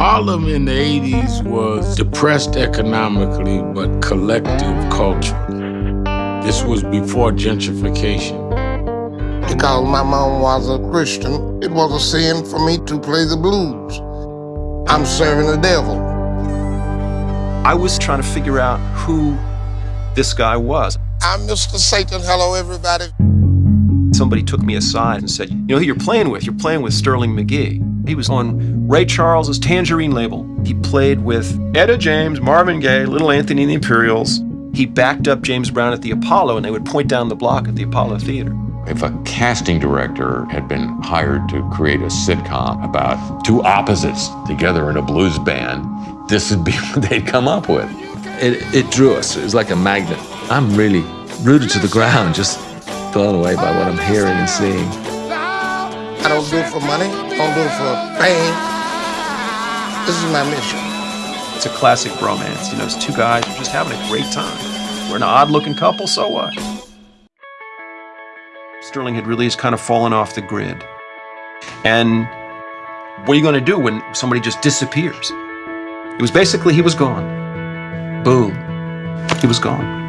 Harlem in the 80s was depressed economically, but collective culturally. This was before gentrification. Because my mom was a Christian, it was a sin for me to play the blues. I'm serving the devil. I was trying to figure out who this guy was. I'm Mr. Satan. Hello, everybody. Somebody took me aside and said, You know who you're playing with? You're playing with Sterling Magee. He was on Ray Charles's Tangerine label. He played with Etta James, Marvin Gaye, Little Anthony and the Imperials. He backed up James Brown at the Apollo, and they would point down the block at the Apollo Theater. If a casting director had been hired to create a sitcom about two opposites together in a blues band, this would be what they'd come up with. It, it drew us. It was like a magnet. I'm really rooted to the ground, just blown away by what I'm hearing and seeing. Don't do it for money. I don't do it for fame. This is my mission. It's a classic bromance. You know, it's two guys are just having a great time. We're an odd-looking couple, so what? Sterling had really just kind of fallen off the grid. And what are you going to do when somebody just disappears? It was basically he was gone. Boom. He was gone.